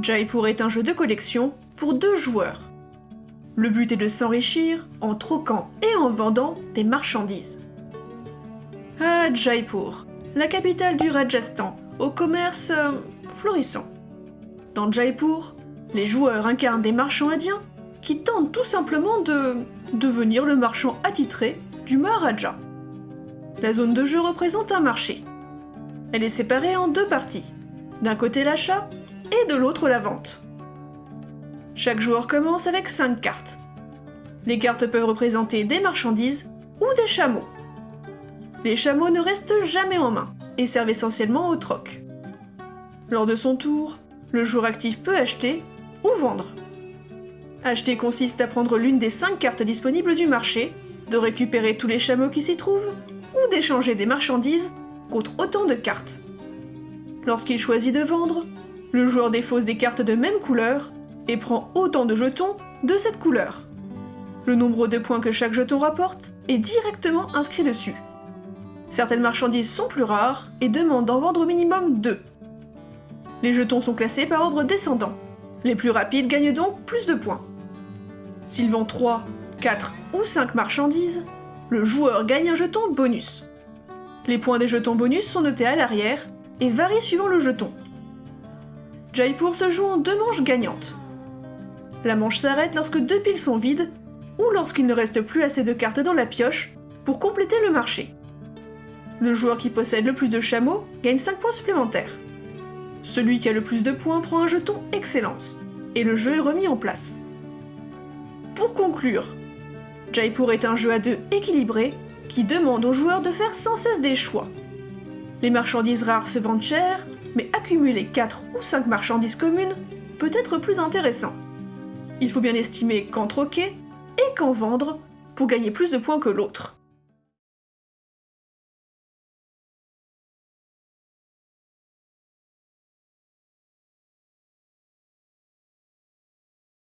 Jaipur est un jeu de collection pour deux joueurs. Le but est de s'enrichir en troquant et en vendant des marchandises. Ah, Jaipur, la capitale du Rajasthan, au commerce euh, florissant. Dans Jaipur, les joueurs incarnent des marchands indiens qui tentent tout simplement de devenir le marchand attitré du Maharaja. La zone de jeu représente un marché. Elle est séparée en deux parties. D'un côté l'achat et de l'autre la vente. Chaque joueur commence avec 5 cartes. Les cartes peuvent représenter des marchandises ou des chameaux. Les chameaux ne restent jamais en main et servent essentiellement au troc. Lors de son tour, le joueur actif peut acheter ou vendre. Acheter consiste à prendre l'une des 5 cartes disponibles du marché, de récupérer tous les chameaux qui s'y trouvent, ou d'échanger des marchandises contre autant de cartes. Lorsqu'il choisit de vendre, le joueur défausse des cartes de même couleur et prend autant de jetons de cette couleur. Le nombre de points que chaque jeton rapporte est directement inscrit dessus. Certaines marchandises sont plus rares et demandent d'en vendre au minimum 2. Les jetons sont classés par ordre descendant. Les plus rapides gagnent donc plus de points. S'il vend 3, 4 ou 5 marchandises, le joueur gagne un jeton bonus. Les points des jetons bonus sont notés à l'arrière et varient suivant le jeton. Jaipur se joue en deux manches gagnantes. La manche s'arrête lorsque deux piles sont vides ou lorsqu'il ne reste plus assez de cartes dans la pioche pour compléter le marché. Le joueur qui possède le plus de chameaux gagne 5 points supplémentaires. Celui qui a le plus de points prend un jeton Excellence, et le jeu est remis en place. Pour conclure, Jaipur est un jeu à deux équilibré qui demande aux joueurs de faire sans cesse des choix. Les marchandises rares se vendent cher, mais accumuler 4 ou 5 marchandises communes peut être plus intéressant. Il faut bien estimer quand troquer et quand vendre pour gagner plus de points que l'autre.